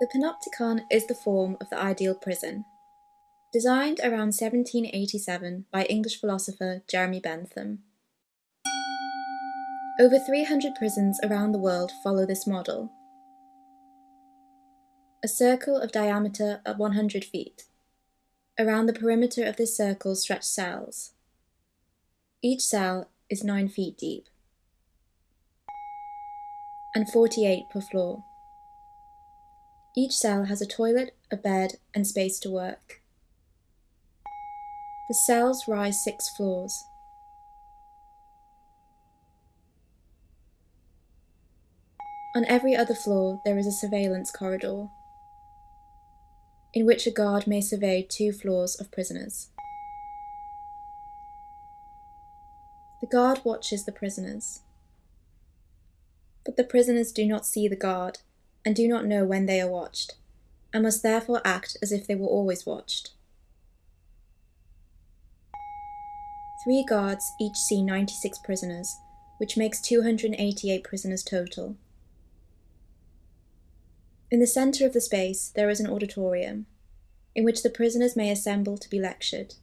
The panopticon is the form of the ideal prison. Designed around 1787 by English philosopher Jeremy Bentham. Over 300 prisons around the world follow this model. A circle of diameter of 100 feet. Around the perimeter of this circle stretch cells. Each cell is 9 feet deep and 48 per floor. Each cell has a toilet, a bed, and space to work. The cells rise six floors. On every other floor there is a surveillance corridor, in which a guard may survey two floors of prisoners. The guard watches the prisoners. But the prisoners do not see the guard, and do not know when they are watched, and must therefore act as if they were always watched. Three guards each see 96 prisoners, which makes 288 prisoners total. In the centre of the space there is an auditorium, in which the prisoners may assemble to be lectured.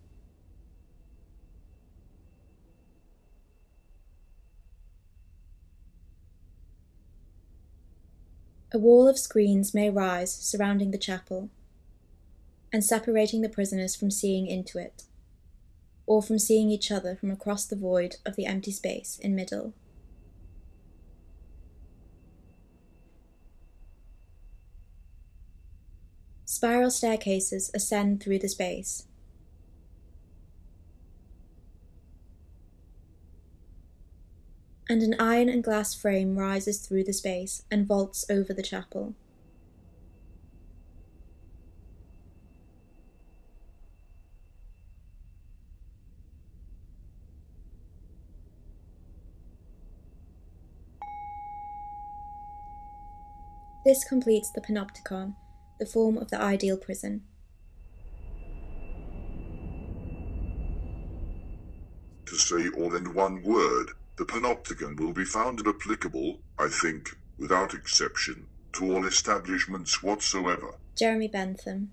A wall of screens may rise surrounding the chapel, and separating the prisoners from seeing into it, or from seeing each other from across the void of the empty space in middle. Spiral staircases ascend through the space. And an iron and glass frame rises through the space and vaults over the chapel. This completes the panopticon, the form of the ideal prison. To say all in one word, the panopticon will be found applicable, I think, without exception, to all establishments whatsoever. Jeremy Bentham.